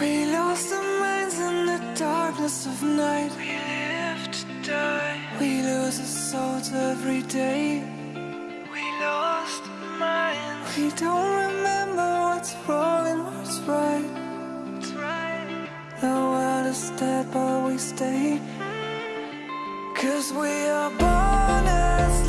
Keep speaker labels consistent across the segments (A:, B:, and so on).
A: lost our minds in the darkness of night. We live to die. We lose our souls every day. We lost our minds. We don't remember what's wrong and what's right. Right. The world is dead, but we stay. Cause we are born as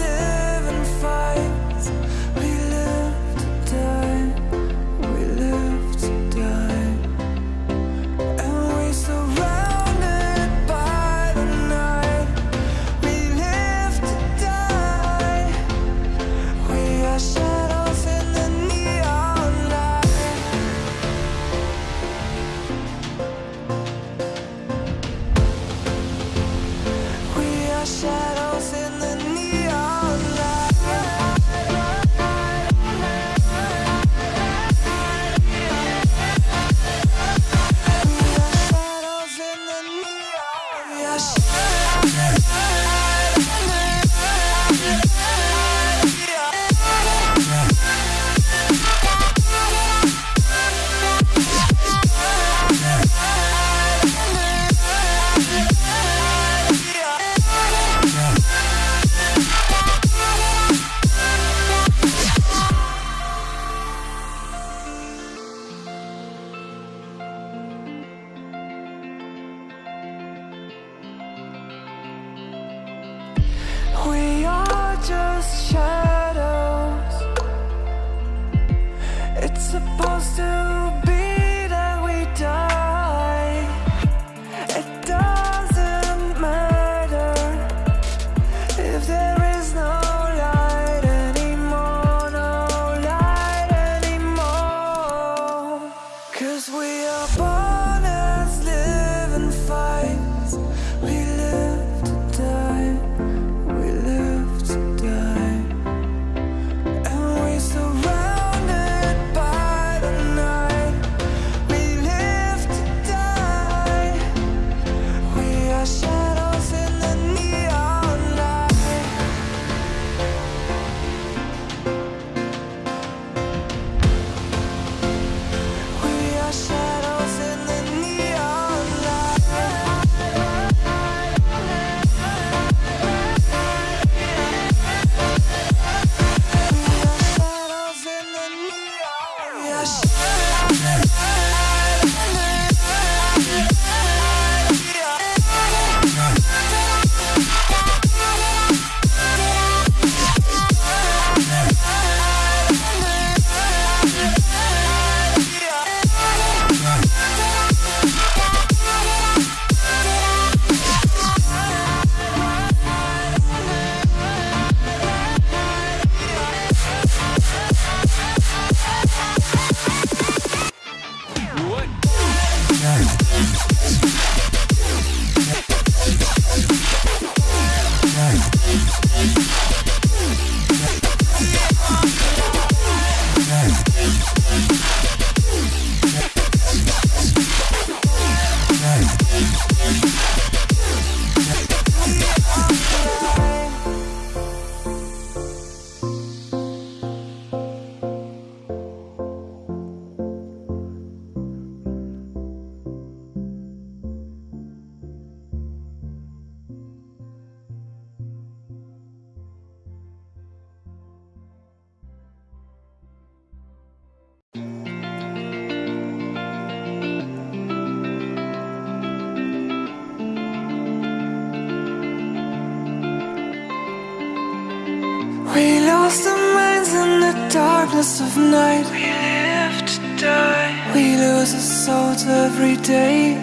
A: We lost our minds in the darkness of night. We live to die. We lose our souls every day.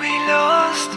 A: We lost